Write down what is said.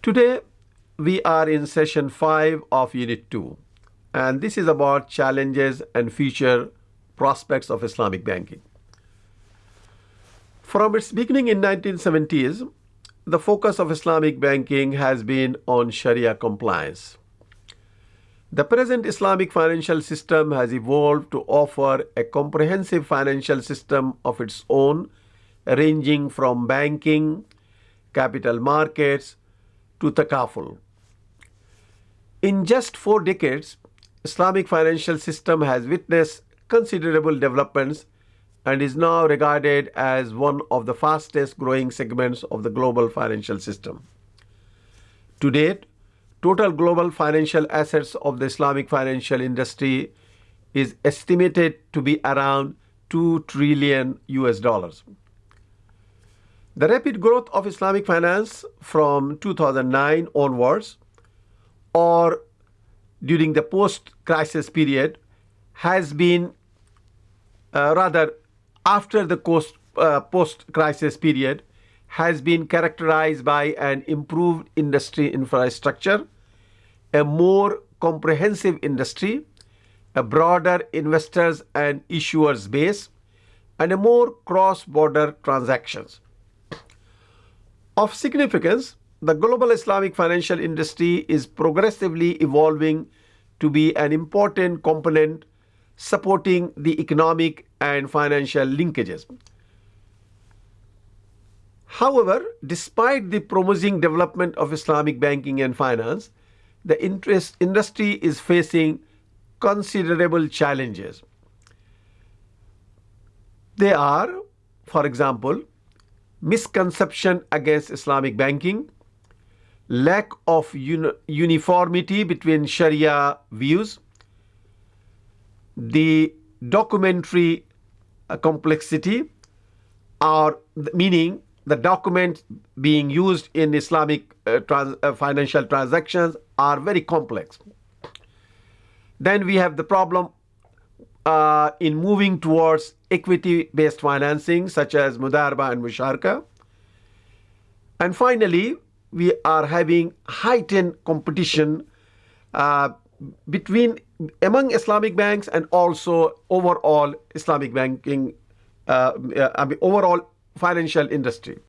Today, we are in session 5 of Unit 2, and this is about challenges and future prospects of Islamic banking. From its beginning in 1970s, the focus of Islamic banking has been on Sharia compliance. The present Islamic financial system has evolved to offer a comprehensive financial system of its own, ranging from banking, capital markets, to takaful. In just four decades, Islamic financial system has witnessed considerable developments and is now regarded as one of the fastest growing segments of the global financial system. To date, total global financial assets of the Islamic financial industry is estimated to be around 2 trillion US dollars. The rapid growth of Islamic finance from 2009 onwards or during the post crisis period has been uh, rather after the post, uh, post crisis period has been characterized by an improved industry infrastructure, a more comprehensive industry, a broader investors and issuers base, and a more cross-border transactions. Of significance, the global Islamic financial industry is progressively evolving to be an important component supporting the economic and financial linkages. However, despite the promising development of Islamic banking and finance, the interest industry is facing considerable challenges. They are, for example, misconception against Islamic banking, lack of uni uniformity between Sharia views, the documentary uh, complexity, or meaning the documents being used in Islamic uh, trans uh, financial transactions are very complex. Then we have the problem uh, in moving towards equity-based financing such as Mudaraba and Musharaka. And finally, we are having heightened competition uh, between among Islamic banks and also overall Islamic banking, uh, uh I mean, overall financial industry.